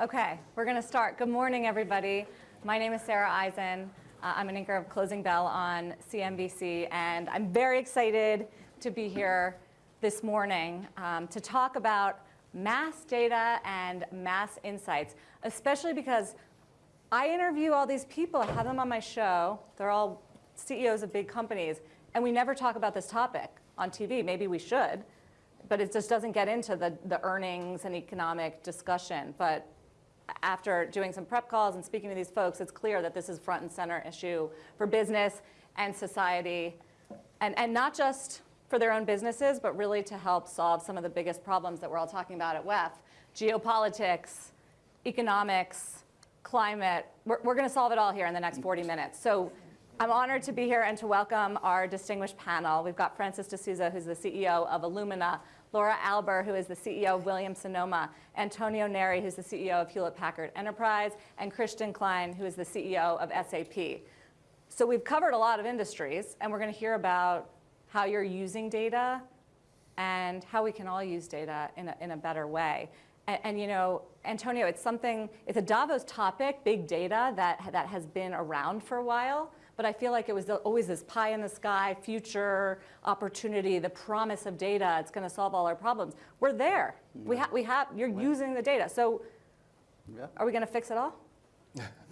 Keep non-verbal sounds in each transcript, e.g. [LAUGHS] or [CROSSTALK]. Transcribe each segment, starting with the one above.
Okay, we're going to start. Good morning, everybody. My name is Sarah Eisen. Uh, I'm an anchor of Closing Bell on CNBC, and I'm very excited to be here this morning um, to talk about mass data and mass insights, especially because I interview all these people. I have them on my show. They're all CEOs of big companies, and we never talk about this topic on TV. Maybe we should, but it just doesn't get into the, the earnings and economic discussion. But after doing some prep calls and speaking to these folks, it's clear that this is front and center issue for business and society, and, and not just for their own businesses, but really to help solve some of the biggest problems that we're all talking about at WEF, geopolitics, economics, climate. We're, we're gonna solve it all here in the next 40 minutes. So I'm honored to be here and to welcome our distinguished panel. We've got Francis D'Souza, who's the CEO of Illumina, Laura Alber, who is the CEO of Williams-Sonoma, Antonio Neri, who's the CEO of Hewlett-Packard Enterprise, and Christian Klein, who is the CEO of SAP. So we've covered a lot of industries, and we're going to hear about how you're using data and how we can all use data in a, in a better way. And, and, you know, Antonio, it's something, it's a Davos topic, big data, that, that has been around for a while but I feel like it was always this pie in the sky, future opportunity, the promise of data, it's gonna solve all our problems. We're there. Yeah. We, ha we have, you're using the data. So yeah. are we gonna fix it all?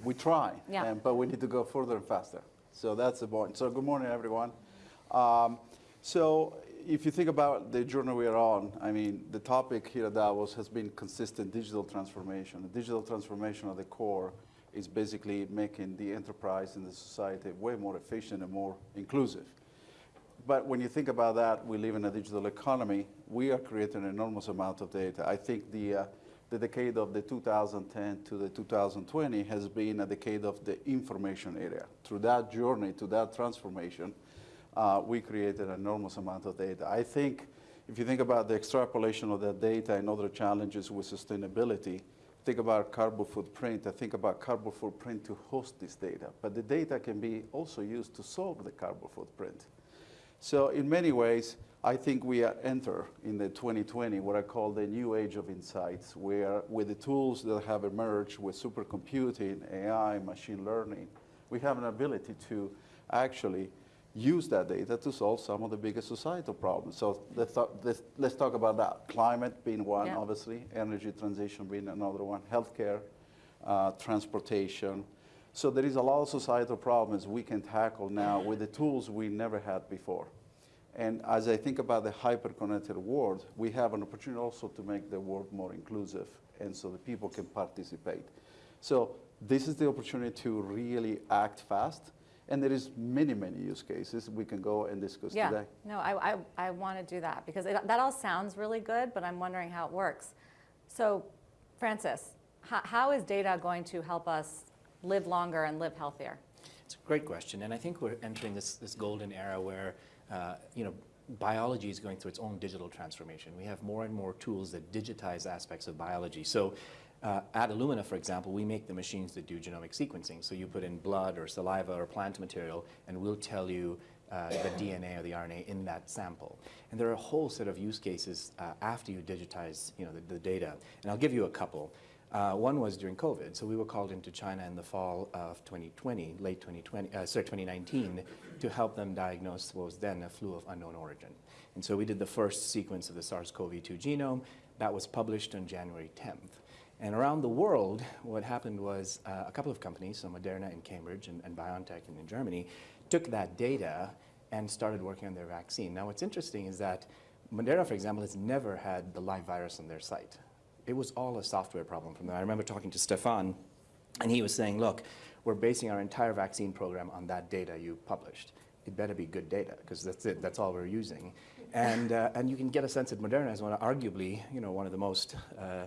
we try, yeah. But we need to go further and faster. So that's the point. So good morning, everyone. Um, so if you think about the journey we are on, I mean, the topic here at Davos has been consistent digital transformation, the digital transformation of the core is basically making the enterprise and the society way more efficient and more inclusive. But when you think about that, we live in a digital economy. We are creating an enormous amount of data. I think the, uh, the decade of the 2010 to the 2020 has been a decade of the information area. Through that journey, to that transformation, uh, we created an enormous amount of data. I think if you think about the extrapolation of that data and other challenges with sustainability, think about carbon footprint, I think about carbon footprint to host this data. But the data can be also used to solve the carbon footprint. So in many ways, I think we enter in the 2020 what I call the new age of insights, where with the tools that have emerged with supercomputing, AI, machine learning, we have an ability to actually use that data to solve some of the biggest societal problems. So let's talk, let's, let's talk about that. Climate being one, yeah. obviously, energy transition being another one, healthcare, uh, transportation. So there is a lot of societal problems we can tackle now with the tools we never had before. And as I think about the hyper-connected world, we have an opportunity also to make the world more inclusive and so that people can participate. So this is the opportunity to really act fast and there is many, many use cases we can go and discuss yeah. today. No, I, I, I want to do that because it, that all sounds really good, but I'm wondering how it works. So, Francis, how, how is data going to help us live longer and live healthier? It's a great question, and I think we're entering this, this golden era where, uh, you know, biology is going through its own digital transformation. We have more and more tools that digitize aspects of biology. So uh, at Illumina, for example, we make the machines that do genomic sequencing. So you put in blood or saliva or plant material, and we'll tell you uh, the DNA or the RNA in that sample. And there are a whole set of use cases uh, after you digitize you know, the, the, data. And I'll give you a couple. Uh, one was during COVID. So we were called into China in the fall of 2020, late 2020, uh, sorry, 2019, to help them diagnose what was then a flu of unknown origin. And so we did the first sequence of the SARS-CoV-2 genome. That was published on January 10th. And around the world, what happened was uh, a couple of companies, so Moderna in Cambridge and, and BioNTech in, in Germany, took that data and started working on their vaccine. Now what's interesting is that Moderna, for example, has never had the live virus on their site. It was all a software problem from them. I remember talking to Stefan, and he was saying, look, we're basing our entire vaccine program on that data you published. It better be good data, because that's it, that's all we're using. And, uh, and you can get a sense that Moderna is one of, arguably, you know, one of the most uh,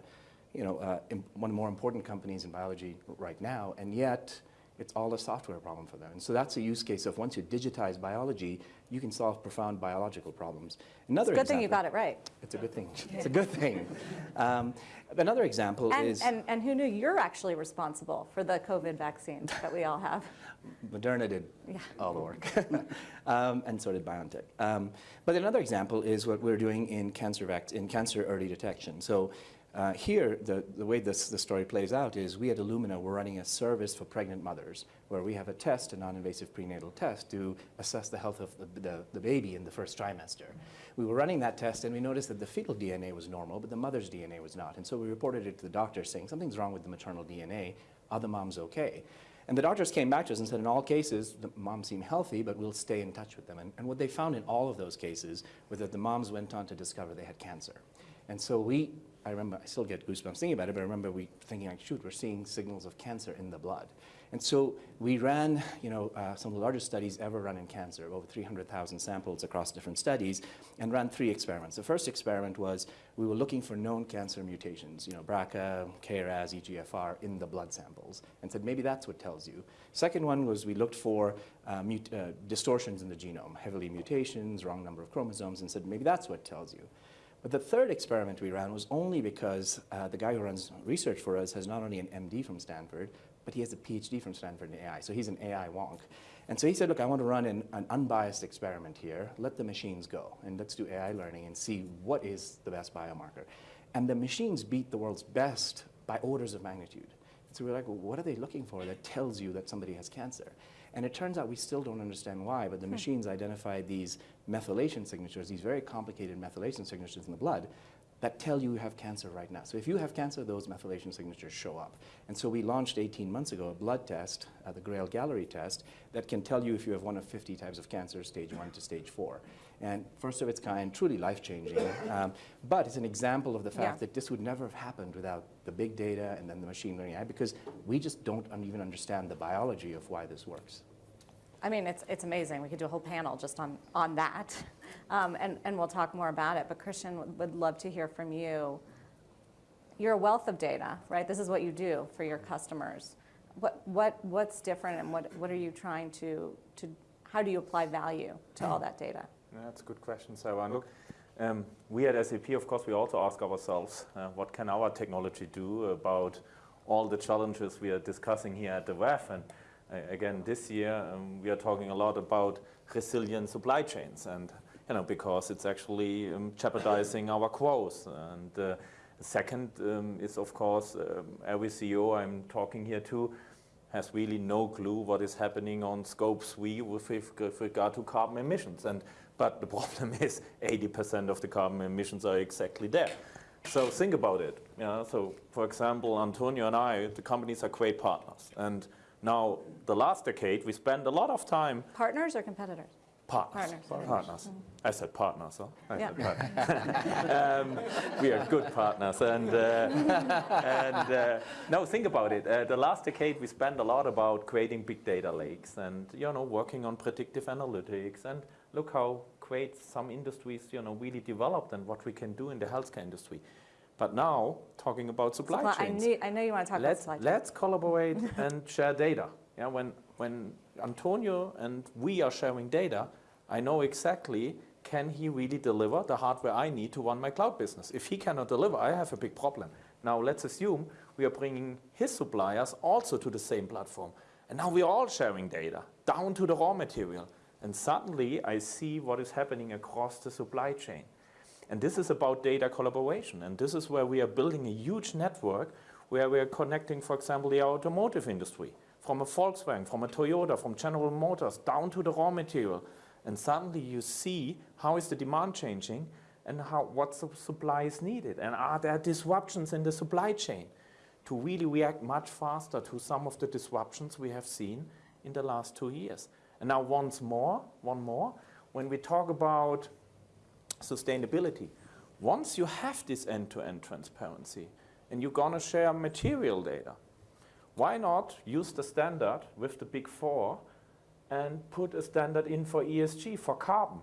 you know, uh, one of the more important companies in biology right now, and yet it's all a software problem for them. And so that's a use case of once you digitize biology, you can solve profound biological problems. Another it's a good example, thing you got it right. It's a good thing. It's a good thing. [LAUGHS] Um, another example and, is... And, and who knew you're actually responsible for the COVID vaccine that we all have? [LAUGHS] Moderna did yeah. all the work, [LAUGHS] um, and so did BioNTech. Um, but another example is what we're doing in cancer, in cancer early detection. So Uh, here, the, the way this, the story plays out is we at Illumina, we're running a service for pregnant mothers where we have a test, a non-invasive prenatal test, to assess the health of the, the, the baby in the first trimester. We were running that test and we noticed that the fetal DNA was normal, but the mother's DNA was not. And so we reported it to the doctor saying something's wrong with the maternal DNA. Are the moms okay? And the doctors came back to us and said, in all cases, the moms seem healthy, but we'll stay in touch with them. And, and what they found in all of those cases was that the moms went on to discover they had cancer. And so we, I remember, I still get goosebumps thinking about it, but I remember we thinking like, shoot, we're seeing signals of cancer in the blood. And so we ran, you know, uh, some of the largest studies ever run in cancer, over 300,000 samples across different studies, and ran three experiments. The first experiment was we were looking for known cancer mutations, you know, BRCA, KRAS, EGFR in the blood samples, and said maybe that's what tells you. Second one was we looked for uh, uh, distortions in the genome, heavily mutations, wrong number of chromosomes, and said maybe that's what tells you. But the third experiment we ran was only because uh, the guy who runs research for us has not only an MD from Stanford, but he has a PhD from Stanford in AI. So he's an AI wonk. And so he said, look, I want to run an, an, unbiased experiment here. Let the machines go, and let's do AI learning and see what is the best biomarker. And the machines beat the world's best by orders of magnitude. So we're like, well, what are they looking for that tells you that somebody has cancer? And it turns out we still don't understand why, but the Hmm. machines identify these methylation signatures, these very complicated methylation signatures in the blood that tell you you have cancer right now. So if you have cancer, those methylation signatures show up. And so we launched 18 months ago a blood test, uh, the Grail Galleri test, that can tell you if you have one of 50 types of cancer, stage one to stage four. And first of its kind, truly life-changing. Um, but it's an example of the fact Yeah. that this would never have happened without the big data and then the machine learning AI, because we just don't even understand the biology of why this works. I mean, it's, it's amazing. We could do a whole panel just on, on that. Um, and, and we'll talk more about it. But Christian, would- would love to hear from you. You're a wealth of data, right? This is what you do for your customers. What, what, what's different and what, what are you trying to, to, how do you apply value to all that data? That's a good question, Sarah. Look, um, we at SAP, of course, we also ask ourselves, uh, what can our technology do about all the challenges we are discussing here at the WEF? And uh, again, this year, um, we are talking a lot about resilient supply chains, and you know, because it's actually um, jeopardizing our growth. And uh, second um, is, of course, um, every CEO I'm talking here to has really no clue what is happening on scope 3 with, with regard to carbon emissions. And, but the [LAUGHS] problem is 80% of the carbon emissions are exactly there. So think about it. You know, so for example, Antonio and I, the companies are great partners. And now the last decade, we spent a lot of time Partners or competitors? Partners. Partners. Partners. I said partners. Huh? I Yeah. said partners. [LAUGHS] um, we are good partners. And, uh, [LAUGHS] and uh, no, think about it. Uh, the last decade, we spent a lot about creating big data lakes and you know working on predictive analytics. And look how great some industries you know really developed and what we can do in the healthcare industry. But now, talking about supply Supply- I, chains knew, I know you want to talk let's, supply chain. let's collaborate [LAUGHS] and share data. Yeah, when, when Antonio and we are sharing data, I know exactly can he really deliver the hardware I need to run my cloud business. If he cannot deliver, I have a big problem. Now let's assume we are bringing his suppliers also to the same platform. And now we are all sharing data down to the raw material. And suddenly I see what is happening across the supply chain. And this is about data collaboration. And this is where we are building a huge network where we are connecting, for example, the automotive industry from a Volkswagen, from a Toyota, from General Motors down to the raw material. And suddenly you see how is the demand changing and how, what su- supply is needed. And are there disruptions in the supply chain to really react much faster to some of the disruptions we have seen in the last two years. And now once more, one more, when we talk about sustainability. Once you have this end-to-end transparency and you're going to share material data, why not use the standard with the big four and put a standard in for ESG, for carbon?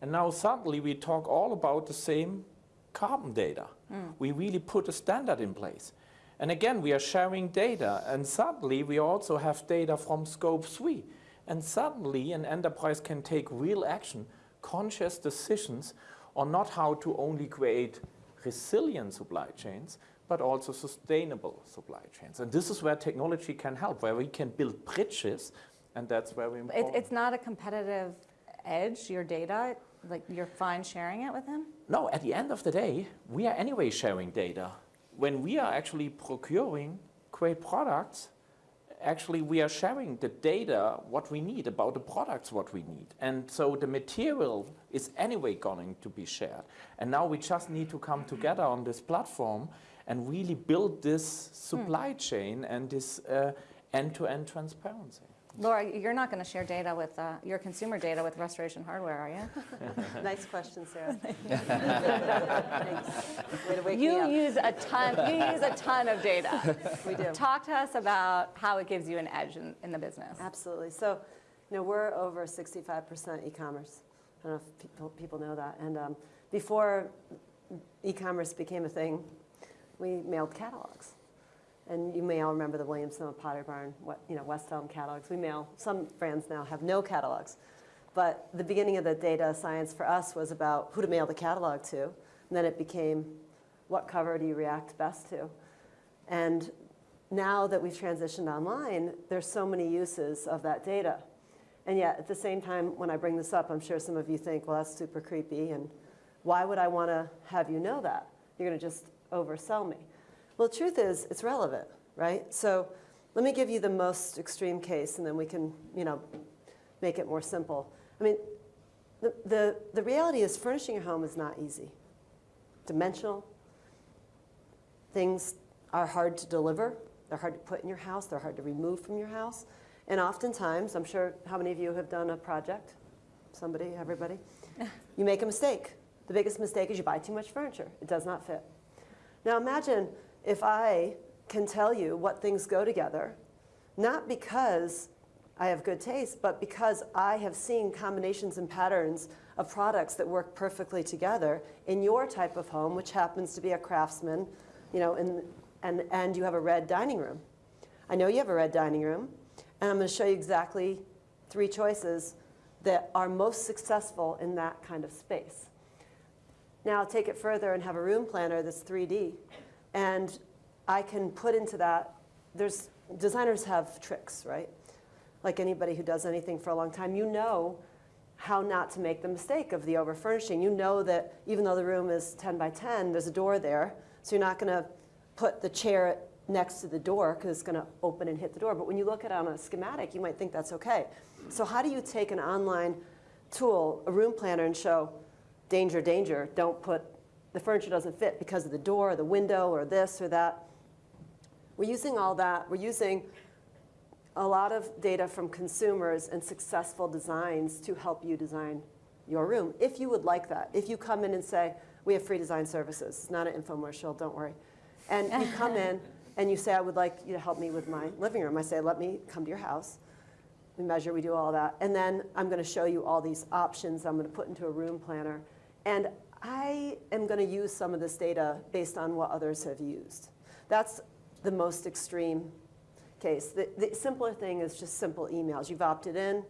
And now suddenly we talk all about the same carbon data. Hmm. We really put a standard in place. And again, we are sharing data, and suddenly we also have data from scope 3. And suddenly an enterprise can take real action, conscious decisions on not how to only create resilient supply chains, but also sustainable supply chains. And this is where technology can help, where we can build bridges, and that's where we It, it's not a competitive edge, your data, like you're fine sharing it with him? No, at the end of the day, we are anyway sharing data when we are actually procuring great products, actually we are sharing the data, what we need about the products, what we need. And so the material is anyway going to be shared. And now we just need to come together on this platform and really build this supply chain and this uh, end-to-end transparency. Laura, you're not going to share data with, uh, your consumer data with Restoration Hardware, are you? [LAUGHS] Nice question, Sarah. [LAUGHS] Thanks. Way to wake me You up. use a ton, you use a ton of data. We do. Talk to us about how it gives you an edge in, in the business. Absolutely. So, you know, we're over 65% e-commerce. I don't know if people, people know that. And um, before e-commerce became a thing, we mailed catalogs. And you may all remember the Williams Sonoma Pottery Barn, what, you know, West Elm catalogs. We mail, some brands now have no catalogs. But the beginning of the data science for us was about who to mail the catalog to. And then it became, what cover do you react best to? And now that we've transitioned online, there's so many uses of that data. And yet, at the same time, when I bring this up, I'm sure some of you think, well, that's super creepy, and why would I want to have you know that? You're going to just oversell me. Well, the truth is, it's relevant, right? So let me give you the most extreme case, and then we can, you know, make it more simple. I mean, the, the, the reality is furnishing your home is not easy. Dimensional, things are hard to deliver. They're hard to put in your house. They're hard to remove from your house. And oftentimes, I'm sure how many of you have done a project? Somebody, everybody? [LAUGHS] you make a mistake. The biggest mistake is you buy too much furniture. It does not fit. Now imagine if I can tell you what things go together, not because I have good taste, but because I have seen combinations and patterns of products that work perfectly together in your type of home, which happens to be a craftsman, you know, and, and, and you have a red dining room. I know you have a red dining room, and I'm going to show you exactly three choices that are most successful in that kind of space. Now I'll take it further and have a room planner that's 3D, and I can put into that, there's, designers have tricks, right? Like anybody who does anything for a long time, you know how not to make the mistake of the over furnishing. You know that even though the room is 10 by 10, there's a door there, so you're not going to put the chair next to the door because it's going to open and hit the door. But when you look at it on a schematic, you might think that's okay. So how do you take an online tool, a room planner, and show danger, danger, don't put, the furniture doesn't fit because of the door or the window or this or that. We're using all that. We're using a lot of data from consumers and successful designs to help you design your room, if you would like that. If you come in and say, we have free design services, it's not an infomercial, don't worry. And you come [LAUGHS] in and you say, I would like you to help me with my living room. I say, let me come to your house. We measure, we do all that. And then I'm going to show you all these options I'm going to put into a room planner. And I am going to use some of this data based on what others have used. That's the most extreme case. The, the simpler thing is just simple emails. You've opted in.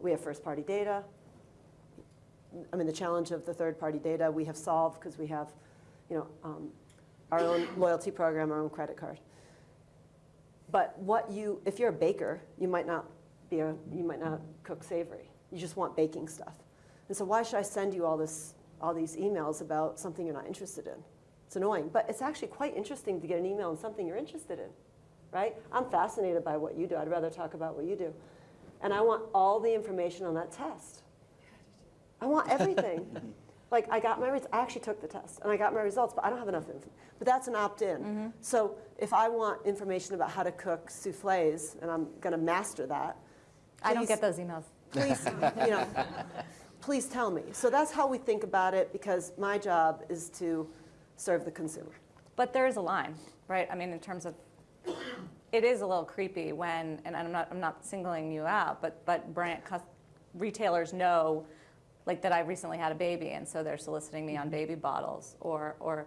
We have first-party data. I mean, the challenge of the third-party data we have solved because we have, you know, um, our own loyalty program, our own credit card. But what you, if you're a baker, you might not be a, you might not cook savory. You just want baking stuff. And so why should I send you all this, all these emails about something you're not interested in? It's annoying, but it's actually quite interesting to get an email on something you're interested in, right? I'm fascinated by what you do. I'd rather talk about what you do. And I want all the information on that test. I want everything. [LAUGHS] like I got my, I actually took the test and I got my results, but I don't have enough info. But that's an opt-in. Mm-hmm. So if I want information about how to cook souffles and I'm going to master that, I don't get those emails. please, you know, [LAUGHS] please tell me. So that's how we think about it because my job is to serve the consumer. But there is a line, right? I mean, in terms of, it is a little creepy when, and I'm not, I'm not singling you out, but, but brand, retailers know, like that I recently had a baby, and so they're soliciting me on mm-hmm. baby bottles, or, or,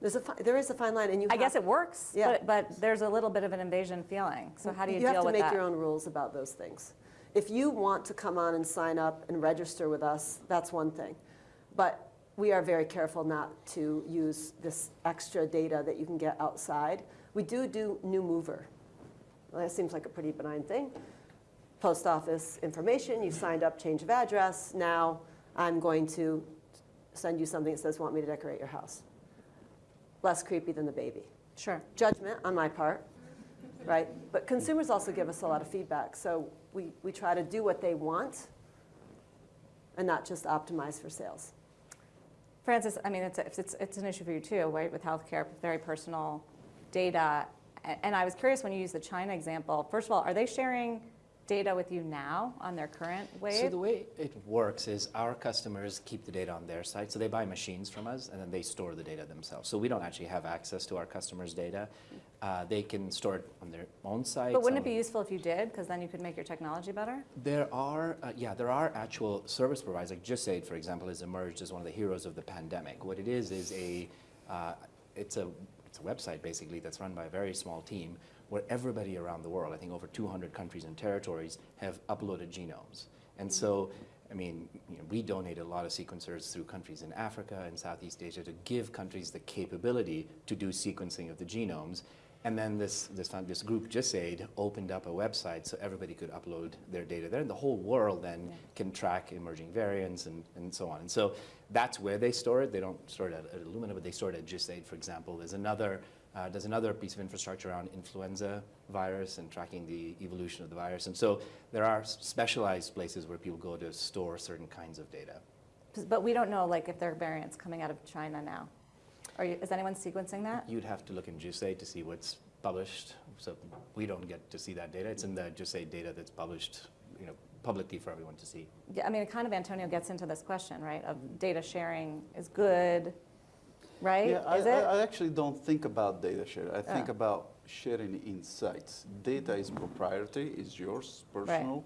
There's a there is a fine line, and you I guess it works, Yeah. but, but there's a little bit of an invasion feeling. So how do you, you have to make that? your own rules about those things. If you want to come on and sign up and register with us, that's one thing. But we are very careful not to use this extra data that you can get outside. We do do new mover. Well, that seems like a pretty benign thing. Post office information, you signed up, change of address. Now I'm going to send you something that says, want me to decorate your house. less creepy than the baby. Sure. Judgment on my part, right? But consumers also give us a lot of feedback. So we, we try to do what they want and not just optimize for sales. Francis, I mean, it's, a- it's, it's an issue for you too, right, with healthcare, very personal data. And I was curious when you use the China example, first of all, are they sharing data with you now on their current way. So the way it works is our customers keep the data on their site. So they buy machines from us and then they store the data themselves. So we don't actually have access to our customers' data. Uh, they can store it on their own site. But wouldn't it be useful if you did? Because then you could make your technology better? There are, uh, yeah, there are actual service providers. Like GISAID, for example, has emerged as one of the heroes of the pandemic. What it is is a, uh, it's a, it's a website basically that's run by a very small team where everybody around the world, I think over 200 countries and territories, have uploaded genomes. And so, I mean, you know, we donate a lot of sequencers through countries in Africa and Southeast Asia to give countries the capability to do sequencing of the genomes. And then this, this, this group, GISAID, opened up a website so everybody could upload their data there. And the whole world then can track emerging variants and, and so on. And so that's where they store it. They don't store it at, at Illumina, but they store it at GISAID, for example. There's another, uh, there's another piece of infrastructure around influenza virus and tracking the evolution of the virus. And so there are specialized places where people go to store certain kinds of data. But we don't know, like, if there are variants coming out of China now. Are you, is anyone sequencing that? You'd have to look in GISAID to see what's published. So we don't get to see that data. It's in the GISAID data that's published, you know, publicly for everyone to see. Yeah, I mean, kind of Antonio gets into this question, right, of data sharing is good, right? Yeah, I, Is I, it? I actually don't think about data share. I think Oh. about sharing insights. Data is proprietary, is yours, personal.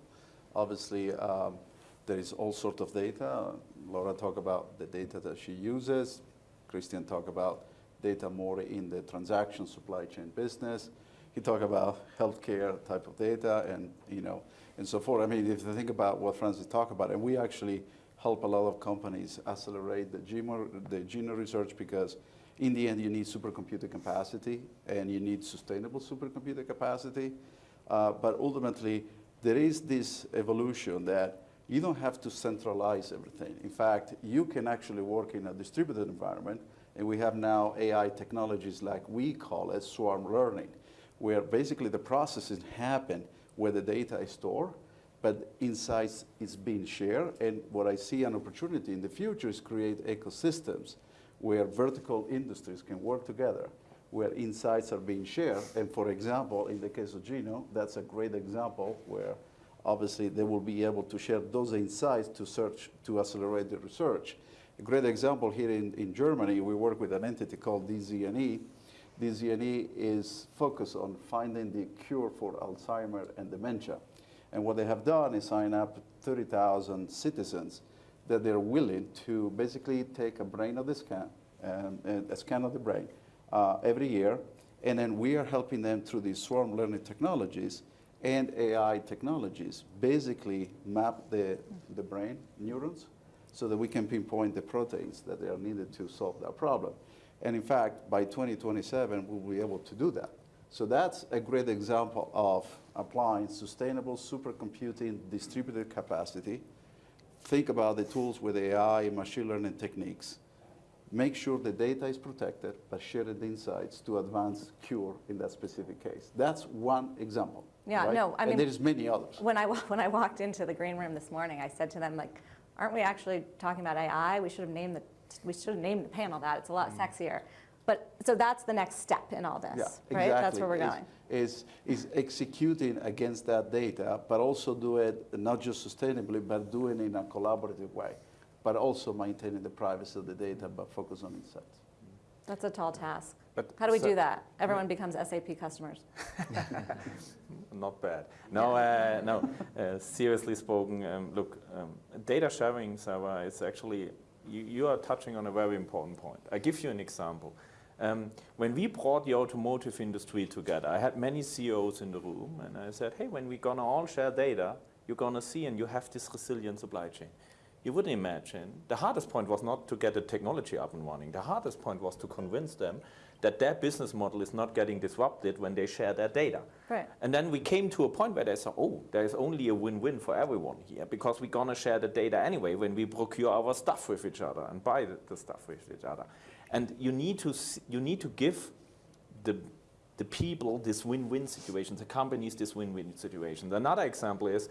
Obviously, um, there is all sort of data. Laura talked about the data that she uses. Christian talked about data more in the transaction supply chain business. He talked about healthcare type of data and you know and so forth. I mean, if you think about what Francis talked about, and we actually help a lot of companies accelerate the genome, the genome research because in the end you need supercomputer capacity and you need sustainable supercomputer capacity. Uh, but ultimately, there is this evolution that you don't have to centralize everything. In fact, you can actually work in a distributed environment, and we have now AI technologies like we call it swarm learning, where basically the processes happen where the data is stored, but insights is being shared. And what I see an opportunity in the future is create ecosystems where vertical industries can work together, where insights are being shared. And for example, in the case of Geno, that's a great example where obviously they will be able to share those insights to search, to accelerate the research. A great example here in, in Germany, we work with an entity called DZNE. DZNE is focused on finding the cure for Alzheimer and dementia. And what they have done is sign up 30,000 citizens that they're willing to basically take a brain of the scan, and a scan of the brain uh, every year, and then we are helping them through these swarm learning technologies and AI technologies, basically map the, the brain neurons so that we can pinpoint the proteins that are needed to solve that problem. And in fact, by 2027, we'll be able to do that. So that's a great example of applying sustainable supercomputing distributed capacity. Think about the tools with AI and machine learning techniques. Make sure the data is protected, but share the insights to advance cure in that specific case. That's one example. Yeah, right? no, I mean- and there's many others. When I, [LAUGHS] when I walked into the green room this morning, I said to them, like, aren't we actually talking about AI? We should have named the, we should have named the panel that. It's a lot mm. sexier. But, so that's the next step in all this, Yeah, right? That's where we're going. Is, is executing against that data, but also do it not just sustainably, but doing it in a collaborative way, but also maintaining the privacy of the data, but focus on insights. That's a tall task. But How do we so- do that? Everyone becomes SAP customers. [LAUGHS] Not bad. No, uh, no. Uh, seriously spoken, um, look, um, data sharing, Sarah, is actually you, you are touching on a very important point. I give you an example. Um, when we brought the automotive industry together, I had many CEOs in the room, and I said, "Hey, when we're gonna all share data, you're gonna see, and you have this resilient supply chain." You wouldn't imagine the hardest point was not to get the technology up and running. The hardest point was to convince them that their business model is not getting disrupted when they share their data. Right. And then we came to a point where they said, oh, there's only a win-win for everyone here because we're going to share the data anyway when we procure our stuff with each other and buy the, the stuff with each other. And you need to, you need to give the, the people this win-win situation, the companies this win-win situation. Another example is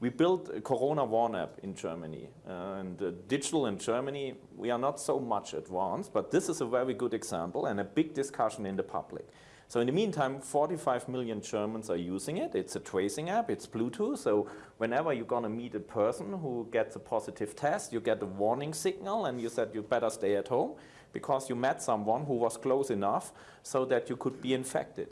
we built a Corona Warn app in Germany. Uh, and uh, digital in Germany, we are not so much advanced, but this is a very good example and a big discussion in the public. So in the meantime, 45 million Germans are using it. It's a tracing app, it's Bluetooth. So whenever you're gonna meet a person who gets a positive test, you get a warning signal and you said you better stay at home because you met someone who was close enough so that you could be infected.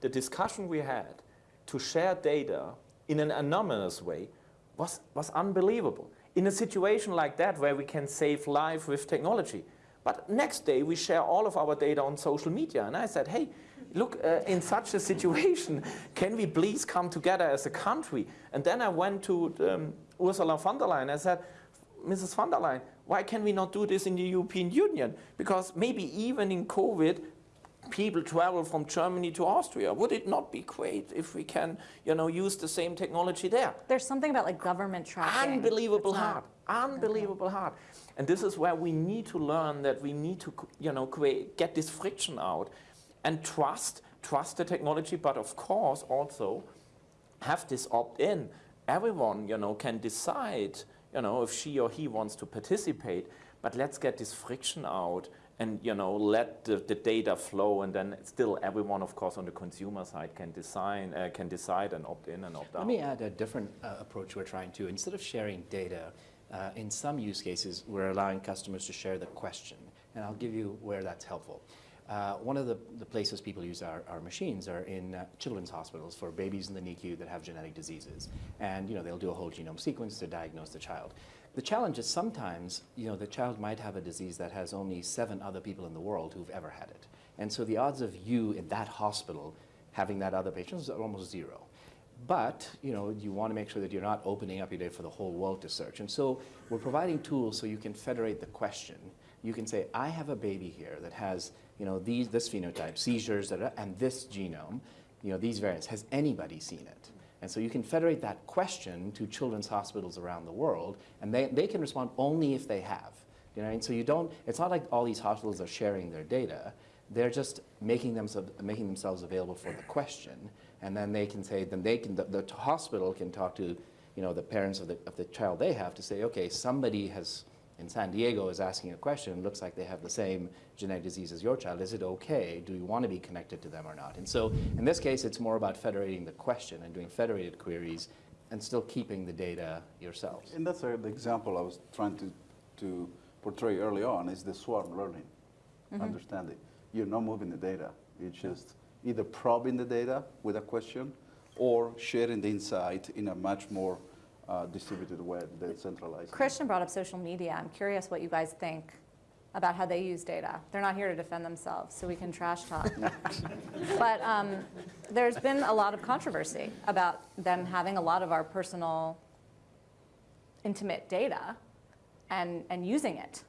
The discussion we had to share data in an anonymous way was, was unbelievable. In a situation like that where we can save life with technology. But next day we share all of our data on social media. And I said, hey, look, uh, in such a situation, [LAUGHS] can we please come together as a country? And then I went to um, Ursula von der Leyen. I said, Mrs. von der Leyen, why can we not do this in the European Union? Because maybe even in COVID, people travel from Germany to Austria. Would it not be great if we can, you know, use the same technology there? There's something about like government tracking. Unbelievable It's not- hard, unbelievable hard. And this is where we need to learn that we need to, you know, create, get this friction out and trust, trust the technology, but of course also have this opt-in. Everyone, you know, can decide, you know, if she or he wants to participate, but let's get this friction out and, you know, let the, the data flow and then still everyone, of course, on the consumer side can design, uh, can decide and opt in and opt out. Let me add a different uh, approach we're trying to. Instead of sharing data, uh, in some use cases, we're allowing customers to share the question. And I'll give you where that's helpful. Uh, one of the, the places people use our, our machines are in uh, children's hospitals for babies in the NICU that have genetic diseases. And you know, they'll do a whole genome sequence to diagnose the child. The challenge is sometimes you know, the child might have a disease that has only seven other people in the world who've ever had it. And so the odds of you in that hospital having that other patient is almost zero. But you know, you want to make sure that you're not opening up your data for the whole world to search. And so we're providing tools so you can federate the question. You can say, I have a baby here that has you know, these, this phenotype, seizures, and this genome, you know, these variants. Has anybody seen it? And so you can federate that question to children's hospitals around the world, and they, they can respond only if they have. You know, and so you don't, it's not like all these hospitals are sharing their data. They're just making, them, making themselves available for the question, and then they can say, then they can, the, the hospital can talk to, you know, the parents of the, of the child they have to say, okay, somebody has, in San Diego is asking a question, looks like they have the same genetic disease as your child. Is it okay? Do you want to be connected to them or not? And so in this case, it's more about federating the question and doing federated queries and still keeping the data yourselves. And that's uh, the example I was trying to, to portray early on is the swarm learning, understanding. You're not moving the data. You're just either probing the data with a question or sharing the insight in a much more uh, distributed way, decentralized. Christian brought up social media. I'm curious what you guys think about how they use data. They're not here to defend themselves, so we can trash talk. [LAUGHS] but um, there's been a lot of controversy about them having a lot of our personal, intimate data and, and using it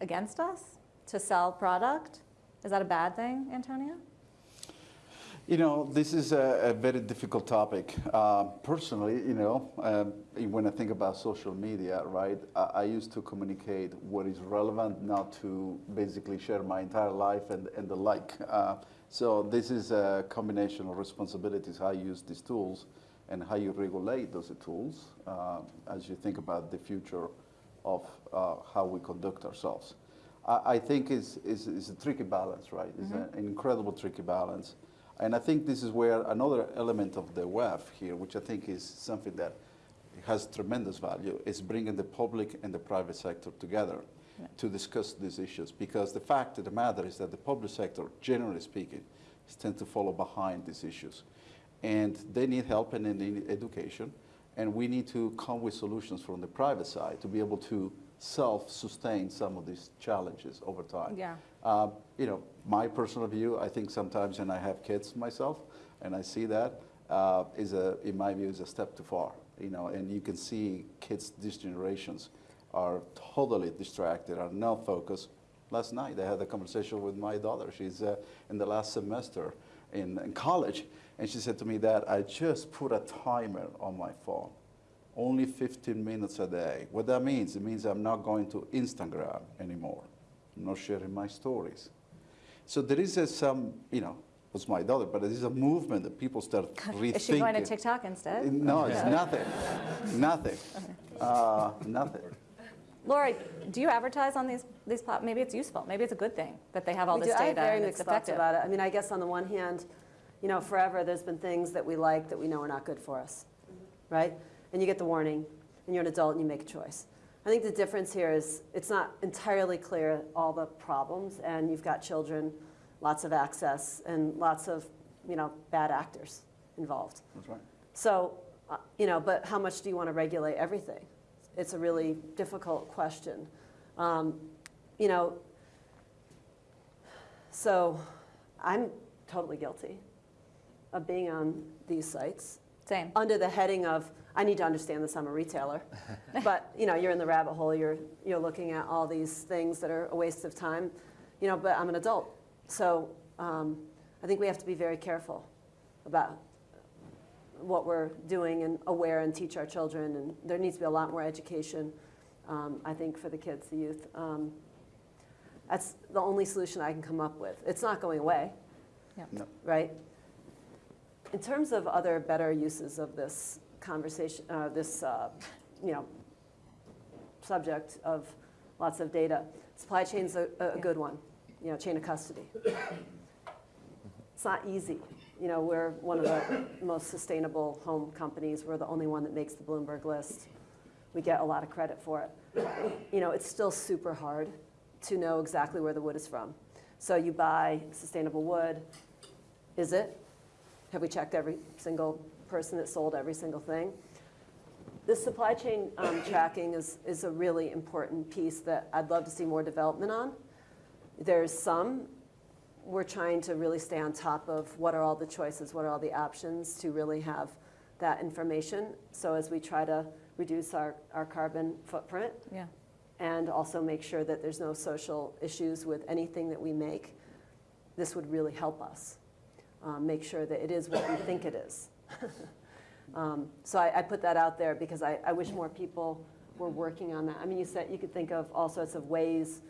against us to sell product. Is that a bad thing, Antonio? You know, this is a, a very difficult topic. Uh, personally, you know, um, when I think about social media, right, I, I, used to communicate what is relevant, not to basically share my entire life and, and the like. Uh, so this is a combination of responsibilities, how you use these tools and how you regulate those tools uh, as you think about the future of uh, how we conduct ourselves. I, I think it's, it's, it's, a tricky balance, right? It's mm-hmm. an incredible tricky balance. And I think this is where another element of the WEF here, which I think is something that has tremendous value, is bringing the public and the private sector together yeah. to discuss these issues. Because the fact of the matter is that the public sector, generally speaking, tend to follow behind these issues. And they need help and they need education. And we need to come with solutions from the private side to be able to self-sustain some of these challenges over time. Yeah. Uh, you know, my personal view, I think sometimes, and I have kids myself, and I see that, uh, is a, in my view, is a step too far. You know, and you can see kids, these generations, are totally distracted, are not focused, Last night, I had a conversation with my daughter. She's uh, in the last semester in, in college, and she said to me, that I just put a timer on my phone, only 15 minutes a day. What that means, it means I'm not going to Instagram anymore. I'm not sharing my stories. So there is a, some, you know, was my daughter, but there is a movement that people start rethinking. [LAUGHS] Is she going to TikTok instead? No, it's nothing, nothing, [LAUGHS] uh, nothing. Laura, do you advertise on these, these plat, maybe it's useful, maybe it's a good thing that they have all We this do- I have data very and it's mixed thoughts about it. I mean, I guess on the one hand, you know, forever, there's been things that we like that we know are not good for us, right? And you get the warning, and you're an adult and you make a choice. I think the difference here is it's not entirely clear all the problems, and you've got children, lots of access, and lots of, you know, bad actors involved. That's right. So, uh, you know, but how much do you want to regulate everything? It's a really difficult question. Um, you know, so I'm totally guilty of being on these sites Same. under the heading of I need to understand this. I'm a retailer, [LAUGHS] but you know, you're in the rabbit hole. You're you're looking at all these things that are a waste of time. You know, but I'm an adult, so um, I think we have to be very careful about what we're doing and aware and teach our children. And there needs to be a lot more education, um, I think, for the kids, the youth. Um, that's the only solution I can come up with. It's not going away, No. right? In terms of other better uses of this conversation, uh, this, uh, you know, subject of lots of data, supply chain's a, a Yeah. good one, you know, chain of custody. It's not easy. You know, we're one of the most sustainable home companies. We're the only one that makes the Bloomberg list. We get a lot of credit for it. You know, it's still super hard to know exactly where the wood is from. So you buy sustainable wood. Is it? Have we checked every single person that sold every single thing? This supply chain um, [COUGHS] tracking is, is a really important piece that I'd love to see more development on. There's some, we're trying to really stay on top of what are all the choices, what are all the options to really have that information. So as we try to reduce our, our carbon footprint Yeah. and also make sure that there's no social issues with anything that we make, this would really help us. Um, make sure that it is what we think it is. [LAUGHS] um, so I, I put that out there because I, I wish more people were working on that. I mean, you said you could think of all sorts of ways,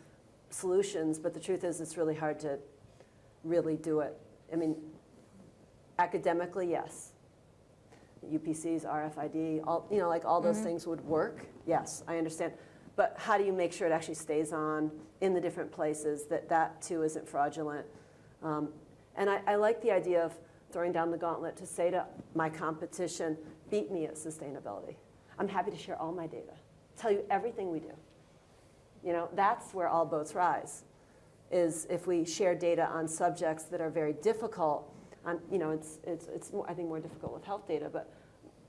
solutions, but the truth is it's really hard to really do it. I mean, academically, yes. UPCs, RFID, all, you know, like all those things would work. Yes, I understand. But how do you make sure it actually stays on in the different places, that that too isn't fraudulent? Um, and I, I like the idea of throwing down the gauntlet to say to my competition, beat me at sustainability. I'm happy to share all my data, tell you everything we do. You know, that's where all boats rise, is if we share data on subjects that are very difficult. On, you know, it's, it's, it's more, I think more difficult with health data, but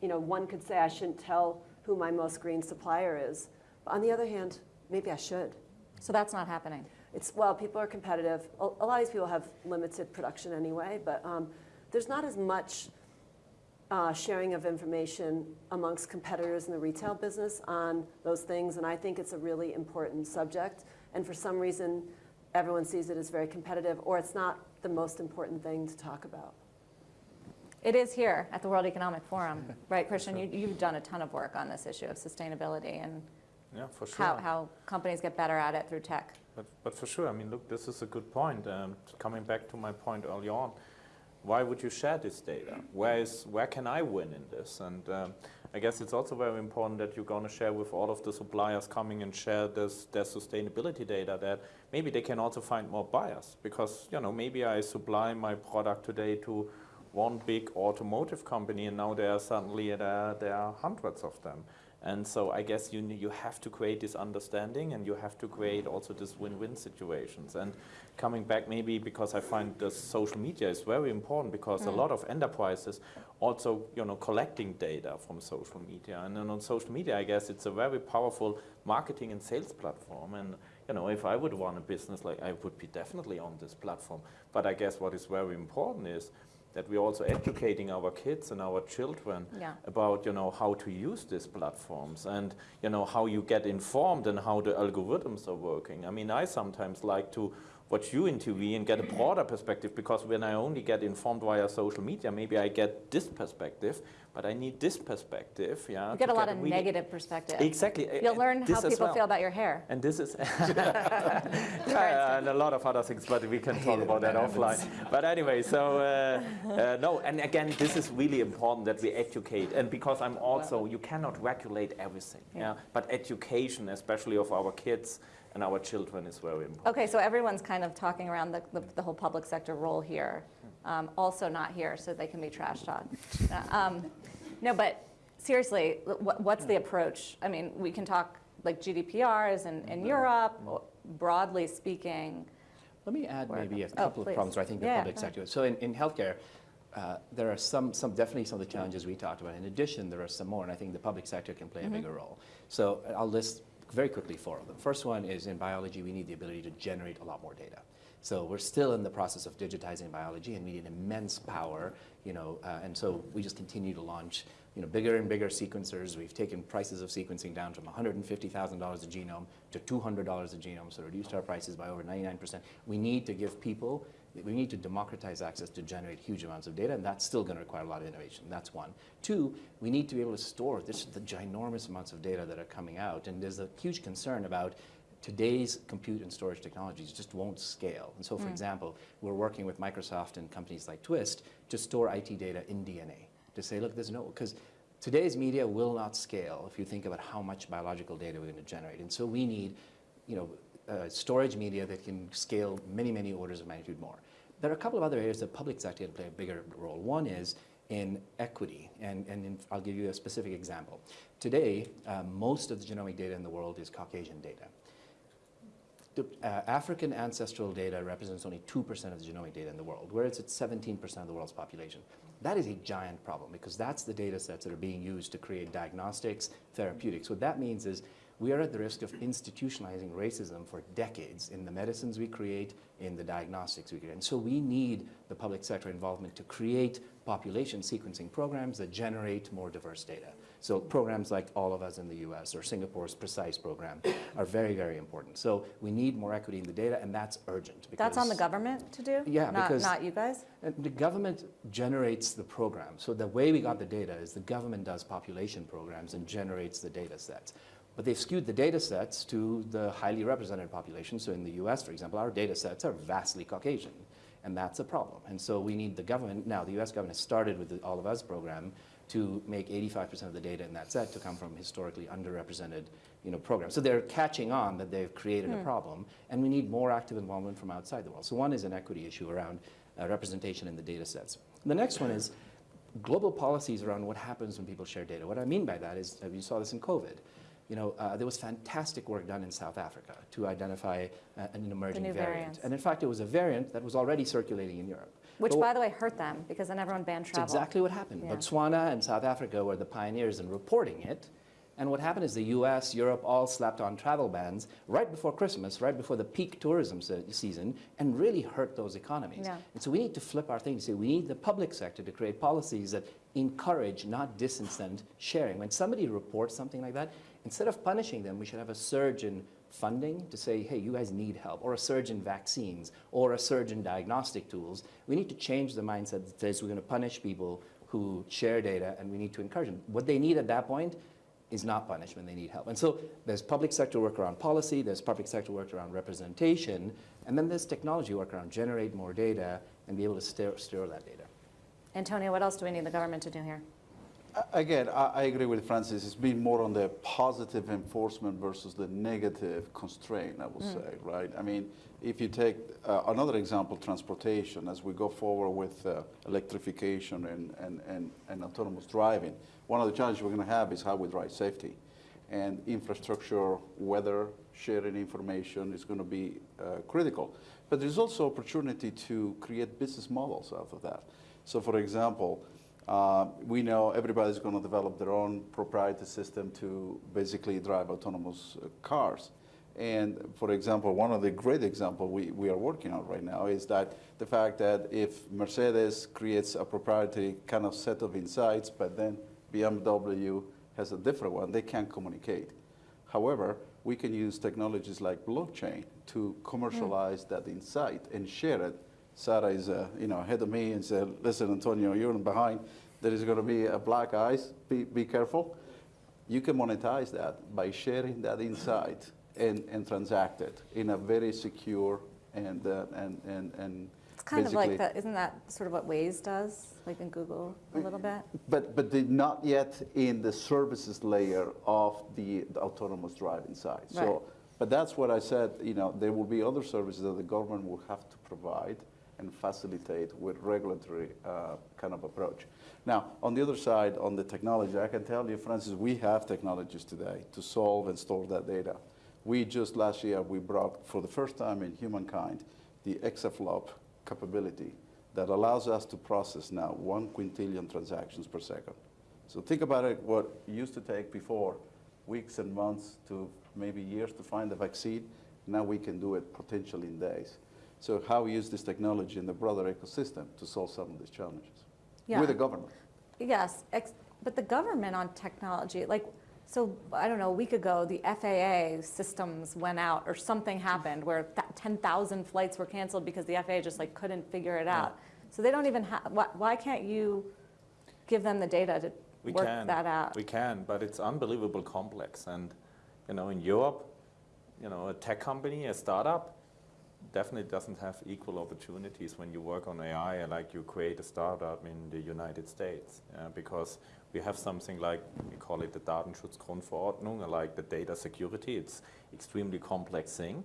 you know, one could say I shouldn't tell who my most green supplier is. But on the other hand, maybe I should. So that's not happening. It's, well, people are competitive. A, a lot of these people have limited production anyway, but um, there's not as much uh, sharing of information amongst competitors in the retail business on those things, and I think it's a really important subject. And for some reason, everyone sees it as very competitive, or it's not the most important thing to talk about. It is here at the World Economic Forum, [LAUGHS] right, Christian? You, you've done a ton of work on this issue of sustainability and Yeah, for sure. how, how companies get better at it through tech. But, but for sure, I mean, look, this is a good point. Um, coming back to my point early on, why would you share this data? Where is where can I win in this? And um, I guess it's also very important that you're going to share with all of the suppliers coming and share this their sustainability data. That maybe they can also find more buyers because you know maybe I supply my product today to one big automotive company, and now there are suddenly there, there are hundreds of them. And so I guess you, you have to create this understanding and you have to create also this win-win situations. And coming back maybe because I find the social media is very important because a mm. lot of enterprises also, you know, collecting data from social media. And then on social media, I guess it's a very powerful marketing and sales platform. And, you know, if I would run a business, like I would be definitely on this platform. But I guess what is very important is that we're also educating our kids and our children Yeah. about you know how to use these platforms and you know how you get informed and how the algorithms are working. I mean, I sometimes like to watch you in TV and get a broader perspective because when I only get informed via social media, maybe I get this perspective, but I need this perspective. Yeah, You get a lot of really- negative perspective. Exactly. You'll learn This how people well. feel about your hair. And this is, [LAUGHS] [LAUGHS] yeah, and a lot of other things, but we can talk about that offline. But anyway, so uh, uh, no, and again, this is really important that we educate, and because I'm also, you cannot regulate everything, yeah. But education, especially of our kids and our children, is very important. Okay, so everyone's kind of talking around the, the, the whole public sector role here. Um, also not here, so they can be trash talked. Uh, [LAUGHS] um, no, but seriously, what, what's the approach? I mean, we can talk like GDPRs in, in Europe, broadly speaking. Let me add maybe a oh, couple of please. problems where I think the Yeah, public go sector. So in, in healthcare, uh, there are some, some, definitely some of the challenges we talked about. In addition, there are some more, and I think the public sector can play Mm-hmm. a bigger role. So I'll list very quickly four of them. First one is in biology, we need the ability to generate a lot more data. So we're still in the process of digitizing biology, and we need immense power, you know, uh, and so we just continue to launch, you know, bigger and bigger sequencers. We've taken prices of sequencing down from $150,000 a genome to $200 a genome, so reduced our prices by over 99%. We need to give people, we need to democratize access to generate huge amounts of data, and that's still going to require a lot of innovation. That's one. Two, we need to be able to store this, the ginormous amounts of data that are coming out, and there's a huge concern about today's compute and storage technologies just won't scale. And so, for example, we're working with Microsoft and companies like Twist to store IT data in DNA to say, look, there's no, because today's media will not scale if you think about how much biological data we're going to generate. And so we need, you know, uh, storage media that can scale many, many orders of magnitude more. There are a couple of other areas that public sector can play a bigger role. One is in equity, and, and in, I'll give you a specific example. Today, uh, most of the genomic data in the world is Caucasian data. Uh, African ancestral data represents only 2% of the genomic data in the world, whereas it's 17% of the world's population. That is a giant problem because that's the data sets that are being used to create diagnostics, therapeutics. What that means is we are at the risk of institutionalizing racism for decades in the medicines we create, in the diagnostics we create. And so we need the public sector involvement to create population sequencing programs that generate more diverse data. So programs like All of Us in the US or Singapore's PRECISE program are very, very important. So we need more equity in the data, and that's urgent. That's on the government to do? Yeah, Not, because- not you guys? Uh, the government generates the program. So the way we got the data is the government does population programs and generates the data sets. But they've skewed the data sets to the highly represented population. So in the US, for example, our data sets are vastly Caucasian. And that's a problem. And so we need the government, now the US government has started with the All of Us program to make 85% of the data in that set to come from historically underrepresented you know, programs. So they're catching on that they've created a problem, and we need more active involvement from outside the world. So one is an equity issue around uh, representation in the data sets. The next one is global policies around what happens when people share data. What I mean by that is, uh, you saw this in COVID. You know, uh, there was fantastic work done in South Africa to identify uh, an emerging variant. variants. And in fact, it was a variant that was already circulating in Europe. Which, But by the way, hurt them because then everyone banned that's travel. exactly what happened. Yeah. Botswana and South Africa were the pioneers in reporting it. And what happened is the US, Europe all slapped on travel bans right before Christmas, right before the peak tourism se- season, and really hurt those economies. Yeah. And so we need to flip our thing to say we need the public sector to create policies that encourage, not disincent, sharing. When somebody reports something like that, instead of punishing them, we should have a surge in funding to say, hey, you guys need help, or a surge in vaccines, or a surge in diagnostic tools. We need to change the mindset that says we're going to punish people who share data, and we need to encourage them. What they need at that point is not punishment, they need help. And so there's public sector work around policy, there's public sector work around representation, and then there's technology work around generate more data and be able to store, that data. Antonio, what else do we need the government to do here? Again, I, I agree with Francis. It's been more on the positive enforcement versus the negative constraint, I would say, right? I mean, if you take uh, another example, transportation, as we go forward with uh, electrification and, and, and, and autonomous driving, one of the challenges we're going to have is how we drive safety. And infrastructure, weather, sharing information is going to be uh, critical. But there's also opportunity to create business models out of that. So, for example, uh, we know everybody's going to develop their own proprietary system to basically drive autonomous uh, cars. And for example, one of the great example we, we are working on right now is that the fact that if Mercedes creates a proprietary kind of set of insights, but then BMW has a different one, they can't communicate. However, we can use technologies like blockchain to commercialize that insight and share it. Sarah is, uh, you know, ahead of me and said, listen, Antonio, you're behind. There is going to be a black ice. Be, be careful. You can monetize that by sharing that insight and, and transact it in a very secure and, uh, and, and, and It's kind of like basically- that, isn't that sort of what Waze does, like in Google a little bit? But, but not yet in the services layer of the, the autonomous driving side. Right. So, but that's what I said, you know, there will be other services that the government will have to provide and facilitate with regulatory uh, kind of approach. Now, on the other side, on the technology, I can tell you, Francis, we have technologies today to solve and store that data. We just last year, we brought for the first time in humankind the exaflop capability that allows us to process now one quintillion transactions per second. So think about it, what used to take before weeks and months to maybe years to find a vaccine, now we can do it potentially in days. So how we use this technology in the broader ecosystem to solve some of these challenges Yeah. with the government. Yes, ex- but the government on technology, like, so, I don't know, a week ago, the FAA systems went out, or something happened where 10,000 flights were canceled because the FAA just like couldn't figure it out. So they don't even have, why, why can't you give them the data to We work can. that out? We can, but it's unbelievable complex. And, you know, in Europe, you know, a tech company, a startup, definitely doesn't have equal opportunities when you work on AI like you create a startup in the United States. uh, because we have something like, we call it the Datenschutzgrundverordnung, like the data security. It's extremely complex thing.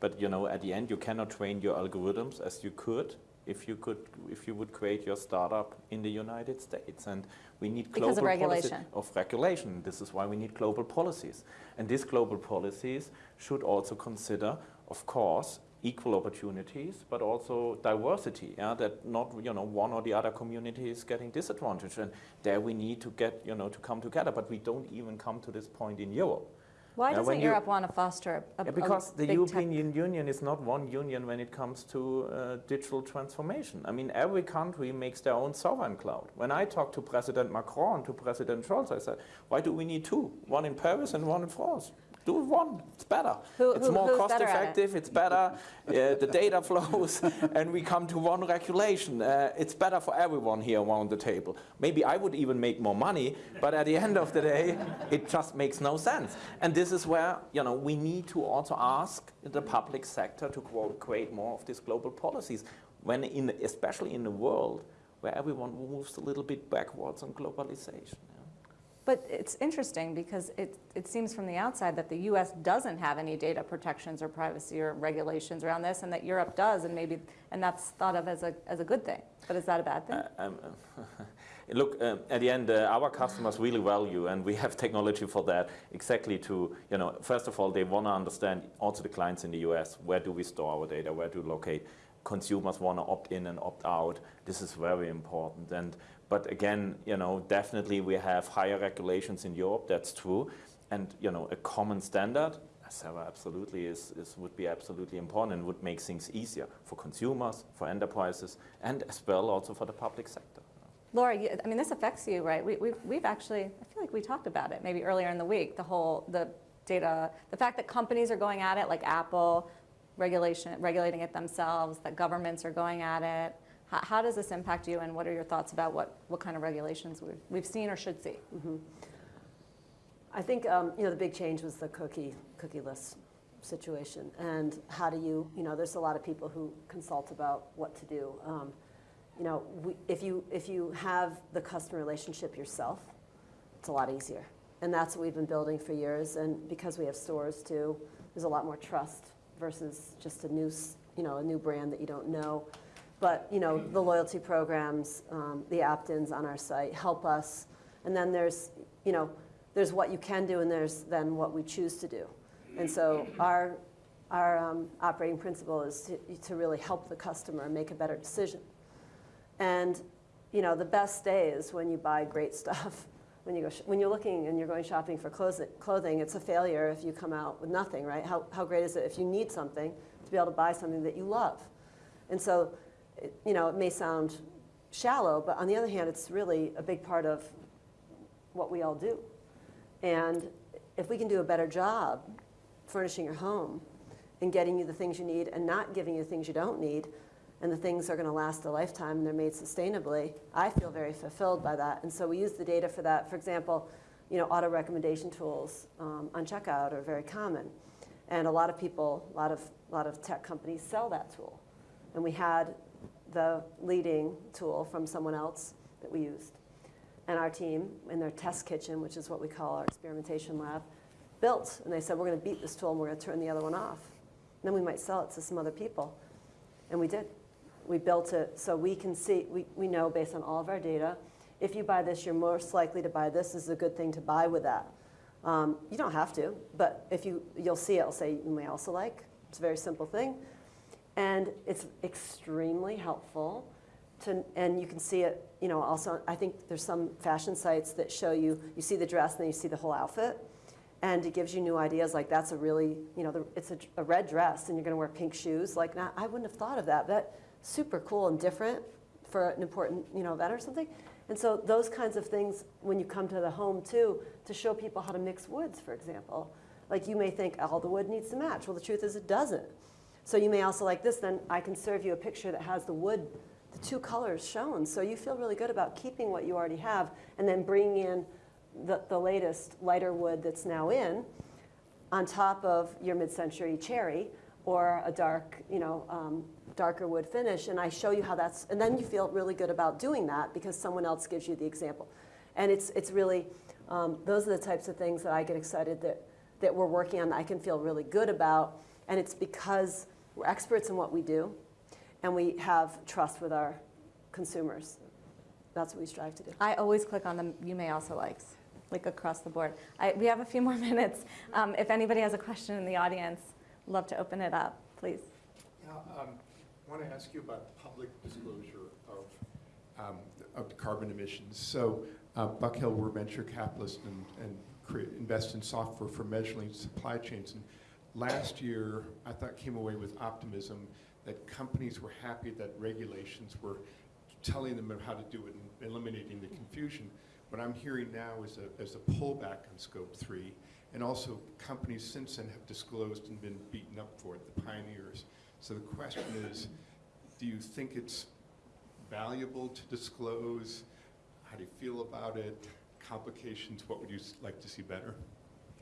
But, you know, at the end, you cannot train your algorithms as you could if you could, if you would create your startup in the United States. And we need global Because of policy- regulation. of regulation. This is why we need global policies. And these global policies should also consider, of course, equal opportunities, but also diversity, yeah, that not, you know, one or the other community is getting disadvantaged. And there we need to get, you know, to come together, but we don't even come to this point in Europe. Why Yeah, doesn't when you- Europe want to foster a, Yeah, a because the big European tech- Union is not one union when it comes to uh, digital transformation. I mean, every country makes their own sovereign cloud. When I talked to President Macron, to President Scholz, I said, why do we need two? One in Paris and one in France. Do one, it's better. Who- it's who- more cost at it? effective, it's better, uh, the data flows, [LAUGHS] and we come to one regulation. Uh, it's better for everyone here around the table. Maybe I would even make more money, but at the end of the day, it just makes no sense. And this is where you know we need to also ask the public sector to quote, create more of these global policies, when in, especially in a world where everyone moves a little bit backwards on globalization. But it's interesting because it, it seems from the outside that the US doesn't have any data protections or privacy or regulations around this and that Europe does and maybe, and that's thought of as a, as a good thing. But is that a bad thing? Uh, um, [LAUGHS] Look, um, at the end, uh, our customers really value, and we have technology for that, exactly to, you know, first of all, they want to understand, also the clients in the US, where do we store our data, where do we locate? Consumers want to opt in and opt out. This is very important. And, but again, you know, definitely we have higher regulations in Europe, that's true. And, you know, a common standard, Sarah, absolutely is, is, would be absolutely important and would make things easier for consumers, for enterprises, and as well also for the public sector. Laura, you, I mean, this affects you, right? We, we've, we've actually, I feel like we talked about it maybe earlier in the week, the whole, the data, the fact that companies are going at it, like Apple, regulation, regulating it themselves, that governments are going at it. How, how does this impact you, and what are your thoughts about what, what kind of regulations we've, we've seen or should see? I think um, you know the big change was the cookie cookieless situation, and how do you you know there's a lot of people who consult about what to do. Um, you know, we, if you if you have the customer relationship yourself, it's a lot easier, and that's what we've been building for years. And because we have stores too, there's a lot more trust versus just a new you know a new brand that you don't know. But you know the loyalty programs, um, the opt-ins on our site help us, and then there's you know there's what you can do and there's then what we choose to do. And so our, our um, operating principle is to, to really help the customer make a better decision. And you know, the best day is when you buy great stuff [LAUGHS] when you go when you're looking and you're going shopping for clothing, it's a failure if you come out with nothing, right? How, how great is it if you need something to be able to buy something that you love? And so, it, you know, it may sound shallow, but on the other hand, it's really a big part of what we all do. And if we can do a better job furnishing your home and getting you the things you need and not giving you the things you don't need, and the things are going to last a lifetime and they're made sustainably, I feel very fulfilled by that. And so we use the data for that. For example, you know, auto recommendation tools um, on checkout are very common. And a lot of people, a lot of, a lot of tech companies sell that tool. And we had the leading tool from someone else that we used. And our team, in their test kitchen, which is what we call our experimentation lab, built. And they said, we're going to beat this tool and we're going to turn the other one off. And then we might sell it to some other people. And we did. We built it so we can see, we, we know based on all of our data, if you buy this, you're most likely to buy this. This is a good thing to buy with that. Um, you don't have to, but if you, you'll see it, it'll say you may also like. It's a very simple thing. And it's extremely helpful to, and you can see it, you know, also, I think there's some fashion sites that show you, you see the dress and then you see the whole outfit. And it gives you new ideas, like that's a really, you know, the, it's a, a red dress and you're gonna wear pink shoes. Like, now, I wouldn't have thought of that. That, super cool and different for an important, you know, event or something. And so those kinds of things, when you come to the home too, to show people how to mix woods, for example. Like you may think all the wood needs to match. Well, the truth is it doesn't. So you may also like this, then I can serve you a picture that has the wood, the two colors shown. So you feel really good about keeping what you already have and then bringing in the, the latest lighter wood that's now in on top of your mid-century cherry or a dark, you know, um, darker wood finish, and I show you how that's, and then you feel really good about doing that because someone else gives you the example. And it's, it's really, um, those are the types of things that I get excited that, that we're working on, that I can feel really good about, and it's because we're experts in what we do, and we have trust with our consumers. That's what we strive to do. I always click on the you may also likes, like across the board. I, we have a few [LAUGHS] more minutes. Um, if anybody has a question in the audience, love to open it up, please. Yeah, um, I want to ask you about public disclosure of, um, of carbon emissions. So uh, Buck Hill, we're venture capitalists and, and create, invest in software for measuring supply chains. And last year, I thought came away with optimism that companies were happy that regulations were telling them how to do it and eliminating the confusion. What I'm hearing now is a, is a pullback on scope three. And also companies since then have disclosed and been beaten up for it, the pioneers. So the question is, do you think it's valuable to disclose? How do you feel about it? Complications, what would you like to see better?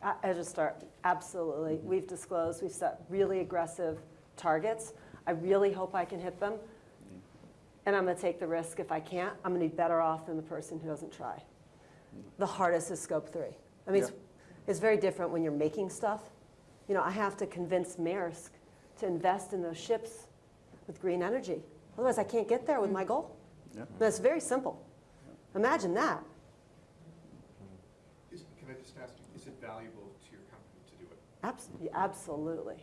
I, just start, absolutely. Mm-hmm. We've disclosed, we've set really aggressive targets. I really hope I can hit them. Mm-hmm. And I'm going to take the risk if I can't. I'm going to be better off than the person who doesn't try. The hardest is scope three. I mean, it's, it's very different when you're making stuff. You know, I have to convince Maersk to invest in those ships with green energy. Otherwise, I can't get there with my goal. Yeah. That's very simple. Imagine that. Is, can I just ask you, is it valuable to your company to do it? Abs- absolutely.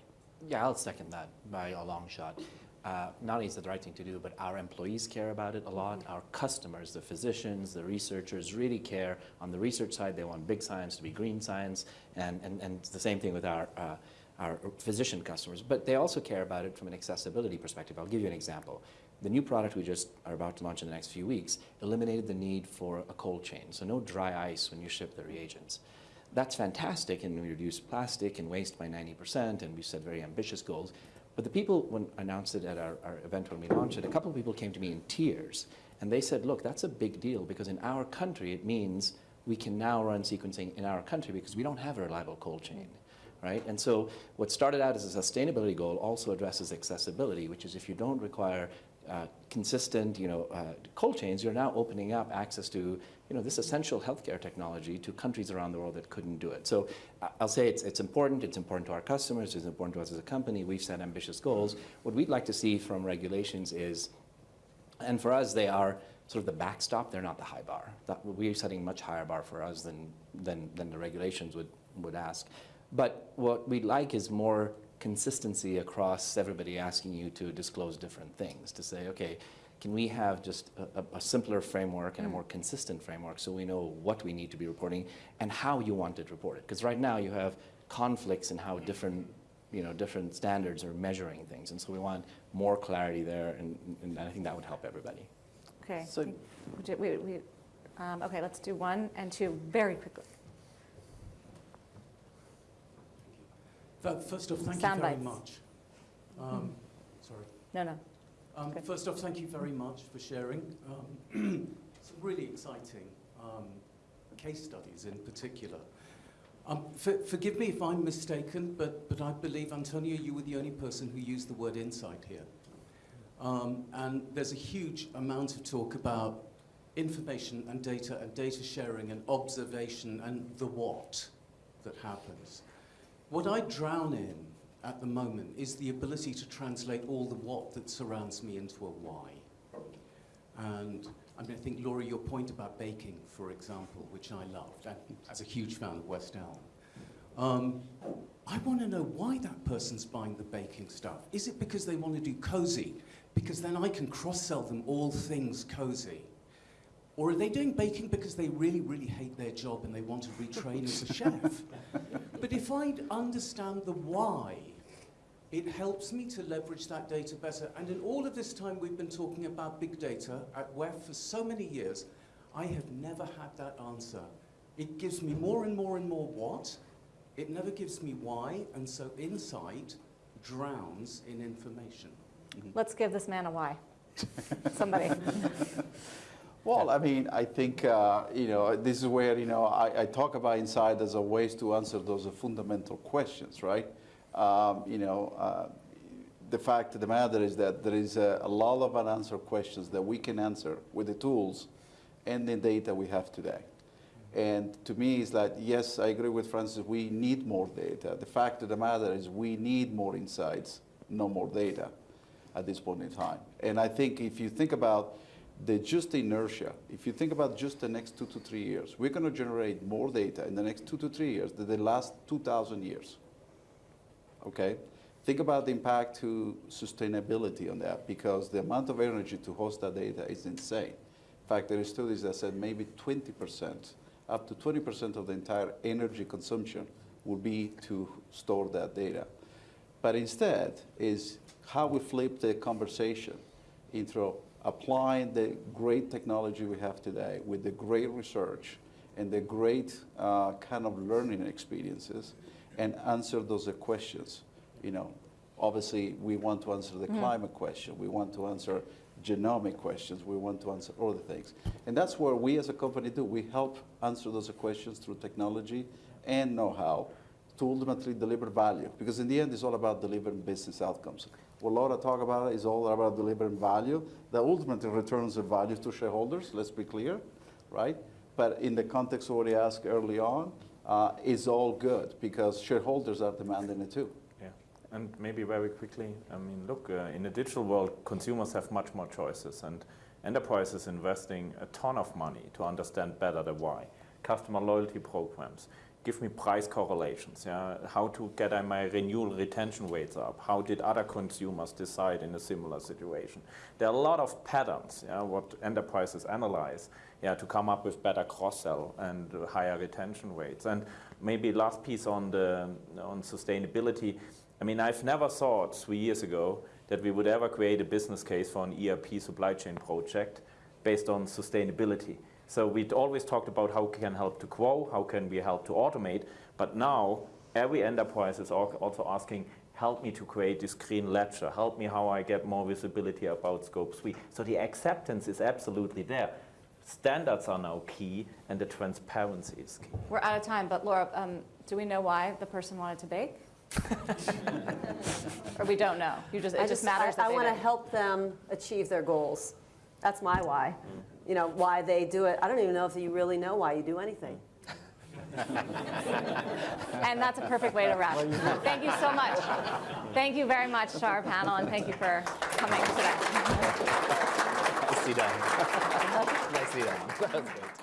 Yeah, I'll second that by a long shot. Uh, not only is it the right thing to do, but our employees care about it a lot. Our customers, the physicians, the researchers really care. On the research side, they want big science to be green science, and, and, and it's the same thing with our, uh, our physician customers. But they also care about it from an accessibility perspective. I'll give you an example. The new product we just are about to launch in the next few weeks eliminated the need for a cold chain, so no dry ice when you ship the reagents. That's fantastic, and we reduced plastic and waste by 90%, and we set very ambitious goals. But the people, when announced it at our, our event when we launched it, a couple of people came to me in tears, and they said, look, that's a big deal, because in our country, it means we can now run sequencing in our country because we don't have a reliable cold chain. Right? And so what started out as a sustainability goal also addresses accessibility, which is if you don't require uh, consistent, you know, uh, cold chains, you're now opening up access to, you know, this essential healthcare technology to countries around the world that couldn't do it. So I'll say it's, it's important. It's important to our customers. It's important to us as a company. We've set ambitious goals. What we'd like to see from regulations is, and for us, they are sort of the backstop. They're not the high bar. That, we're setting much higher bar for us than, than, than the regulations would, would ask. But what we'd like is more consistency across everybody asking you to disclose different things, to say, okay, can we have just a, a, a simpler framework and a more consistent framework so we know what we need to be reporting and how you want it reported? Because right now you have conflicts in how different, you know, different standards are measuring things. And so we want more clarity there, and, and I think that would help everybody. Okay. So- We we- we- um, Okay, let's do one and two very quickly. First off, thank Sound you very bites. much. Um, Sorry. No, no. Um, First off, thank you very much for sharing. Um, [CLEARS THROAT] Some really exciting um, case studies in particular. Um, for- Forgive me if I'm mistaken, but but I believe, Antonio, you were the only person who used the word insight here. Um, And there's a huge amount of talk about information and data and data sharing and observation and the what that happens. What I drown in at the moment is the ability to translate all the what that surrounds me into a why. And I mean, I think, Laura, your point about baking, for example, which I loved, and as a huge fan of West Elm, um, I want to know why that person's buying the baking stuff. Is it because they want to do cozy? Because then I can cross-sell them all things cozy. Or are they doing baking because they really, really hate their job and they want to retrain as a chef? [LAUGHS] But if I understand the why, it helps me to leverage that data better. And in all of this time we've been talking about big data at WEF for so many years, I have never had that answer. It gives me more and more and more what, it never gives me why, and so insight drowns in information. Let's give this man a why. Somebody. [LAUGHS] Well, I mean, I think, uh, you know, this is where, you know, I, I talk about insight as a ways to answer those fundamental questions, right? Um, you know, uh, the fact of the matter is that there is a, a lot of unanswered questions that we can answer with the tools and the data we have today. And to me, it's like, yes, I agree with Francis, we need more data. The fact of the matter is we need more insights, no more data at this point in time. And I think if you think about the just inertia, if you think about just the next two to three years, we're going to generate more data in the next two to three years than the last 2,000 years. Okay? Think about the impact to sustainability on that because the amount of energy to host that data is insane. In fact, there are studies that said maybe 20%, up to 20% of the entire energy consumption will be to store that data. But instead is how we flip the conversation into applying the great technology we have today with the great research and the great uh, kind of learning experiences and answer those questions. You know, obviously we want to answer the climate question, we want to answer genomic questions, we want to answer other things. And that's where we as a company do. We help answer those questions through technology and know-how to ultimately deliver value. Because in the end, it's all about delivering business outcomes. What Laura talked about is all about delivering value that ultimately returns the value to shareholders, let's be clear, right? But in the context of what you asked early on, uh, is all good because shareholders are demanding it too. Yeah, and maybe very quickly, I mean, look, uh, in the digital world, consumers have much more choices, and enterprises investing a ton of money to understand better the why. Customer loyalty programs, give me price correlations, yeah, how to get my renewal retention rates up, how did other consumers decide in a similar situation. There are a lot of patterns, yeah, what enterprises analyze, yeah, to come up with better cross-sell and higher retention rates. And maybe last piece on the on sustainability. I mean, I've never thought three years ago that we would ever create a business case for an ERP supply chain project based on sustainability. So we'd always talked about how we can help to grow, how can we help to automate, but now every enterprise is also asking, help me to create this green ledger, help me how I get more visibility about scope 3. So the acceptance is absolutely there. Standards are now key and the transparency is key. We're out of time, but Laura, um, do we know why the person wanted to bake? [LAUGHS] Or we don't know? You just, I it just matters I, I want to help them achieve their goals. That's my why. You know, why they do it. I don't even know if you really know why you do anything. And that's a perfect way to wrap. Thank you so much. Thank you very much to our panel, and thank you for coming today. Nicely done. Nicely done. That was great.